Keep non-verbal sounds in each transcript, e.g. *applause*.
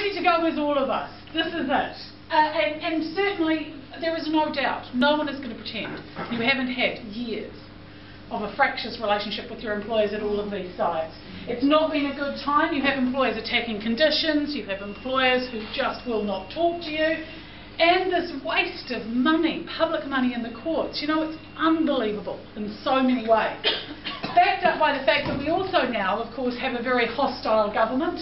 ready to go as all of us. This is it. Uh, and, and certainly, there is no doubt, no one is going to pretend you haven't had years of a fractious relationship with your employers at all of these sites. It's not been a good time. You have employers attacking conditions, you have employers who just will not talk to you, and this waste of money, public money in the courts. You know, it's unbelievable in so many ways. *coughs* Backed up by the fact that we also now, of course, have a very hostile government.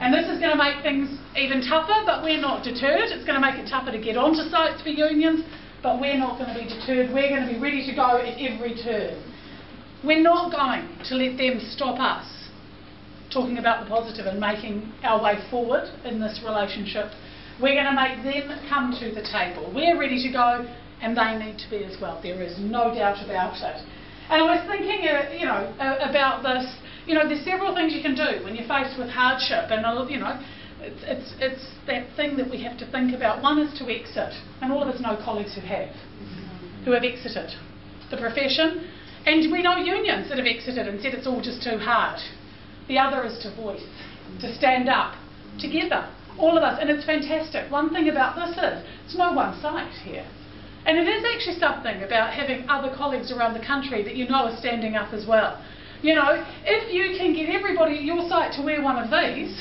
And this is going to make things even tougher, but we're not deterred. It's going to make it tougher to get onto sites for unions, but we're not going to be deterred. We're going to be ready to go at every turn. We're not going to let them stop us talking about the positive and making our way forward in this relationship. We're going to make them come to the table. We're ready to go, and they need to be as well. There is no doubt about it. And I was thinking, uh, you know, about this. You know, there's several things you can do when you're faced with hardship, and you know, it's, it's, it's that thing that we have to think about. One is to exit, and all of us know colleagues who have, who have exited the profession. And we know unions that have exited and said it's all just too hard. The other is to voice, to stand up together, all of us. And it's fantastic. One thing about this is it's no one site here. And it is actually something about having other colleagues around the country that you know are standing up as well. You know, if you can get everybody at your site to wear one of these,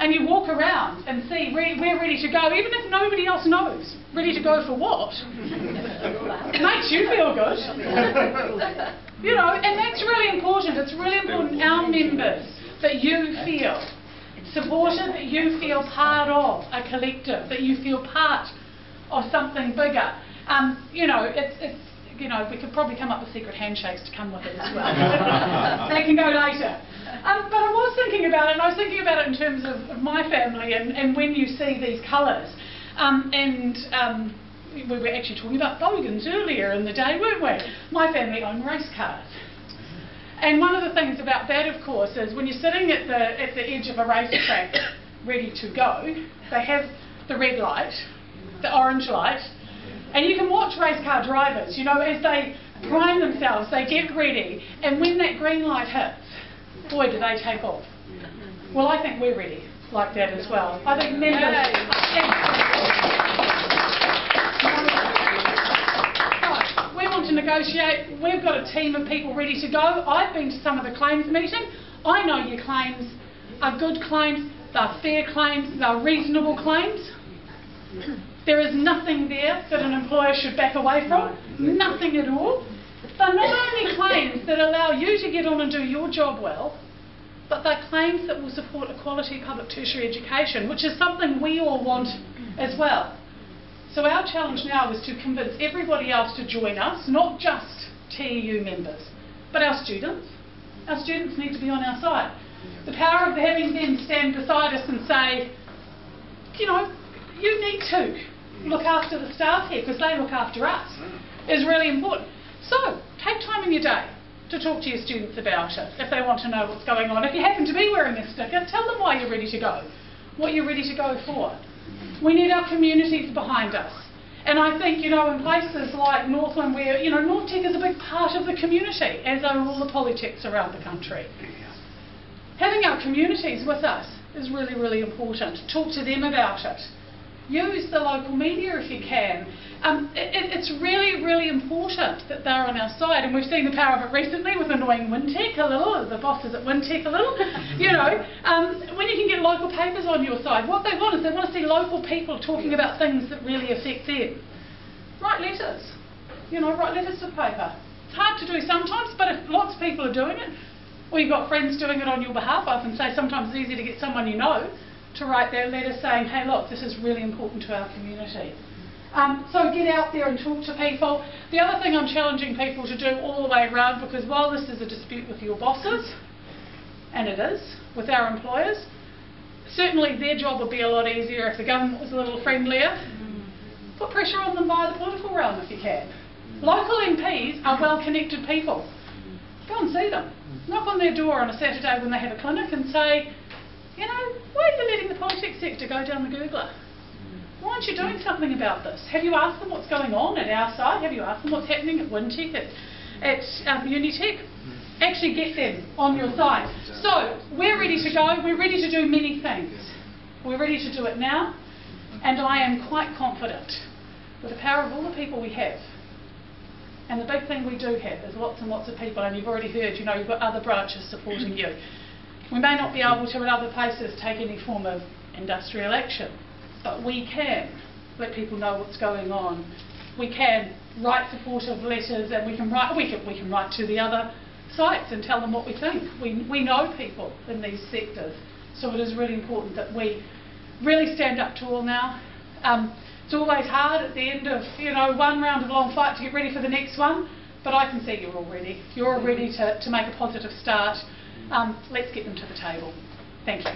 and you walk around and see we're ready to go, even if nobody else knows. Ready to go for what? it makes you feel good. *laughs* you know, and that's really important. It's really important, our members, that you feel supported, that you feel part of a collective, that you feel part of something bigger. Um, you know, it's, it's you know, we could probably come up with secret handshakes to come with it as well. *laughs* they can go later. Um, but I was thinking about it, and I was thinking about it in terms of, of my family and, and when you see these colours. Um, and um, we were actually talking about bogans earlier in the day, weren't we? My family own race cars. And one of the things about that, of course, is when you're sitting at the, at the edge of a racetrack ready to go, they have the red light, the orange light, and you can watch race car drivers, you know, as they prime themselves, they get ready, and when that green light hits, boy, do they take off. Well, I think we're ready like that as well. I think members... we want to negotiate. We've got a team of people ready to go. I've been to some of the claims meeting. I know your claims are good claims, they're fair claims, they're reasonable claims. *clears throat* There is nothing there that an employer should back away from, nothing at all. They're not only claims that allow you to get on and do your job well, but they're claims that will support a quality public tertiary education, which is something we all want as well. So our challenge now is to convince everybody else to join us, not just TEU members, but our students. Our students need to be on our side. The power of having them stand beside us and say, you know, you need to look after the staff here because they look after us mm. is really important. So, take time in your day to talk to your students about it if they want to know what's going on. If you happen to be wearing a sticker, tell them why you're ready to go, what you're ready to go for. We need our communities behind us. And I think, you know, in places like Northland where, you know, NorthTec is a big part of the community, as are all the polytechs around the country. Having our communities with us is really, really important. Talk to them about it use the local media if you can. Um, it, it's really, really important that they're on our side, and we've seen the power of it recently with annoying Wintec a little, the bosses at Wintec a little. *laughs* you know, um, when you can get local papers on your side, what they want is they want to see local people talking about things that really affect them. Write letters. You know, write letters to paper. It's hard to do sometimes, but if lots of people are doing it, or you've got friends doing it on your behalf, I often say sometimes it's easier to get someone you know to write their letter saying, hey, look, this is really important to our community. Um, so get out there and talk to people. The other thing I'm challenging people to do all the way around, because while this is a dispute with your bosses, and it is, with our employers, certainly their job would be a lot easier if the government was a little friendlier. Put pressure on them via the political realm if you can. Local MPs are well-connected people. Go and see them. Knock on their door on a Saturday when they have a clinic and say, you know, why are you letting the polytech sector go down the Googler? Why aren't you doing something about this? Have you asked them what's going on at our side? Have you asked them what's happening at Wintec, at, at um, Unitec? Actually get them on your side. So, we're ready to go. We're ready to do many things. We're ready to do it now, and I am quite confident with the power of all the people we have. And the big thing we do have is lots and lots of people, and you've already heard, you know, you've got other branches supporting you. We may not be able to, in other places, take any form of industrial action, but we can let people know what's going on. We can write supportive letters, and we can write, we can, we can write to the other sites and tell them what we think. We, we know people in these sectors, so it is really important that we really stand up to all now. Um, it's always hard at the end of you know one round of long fight to get ready for the next one, but I can see you're all ready. You're all ready to, to make a positive start. Um, let's get them to the table. Thank you.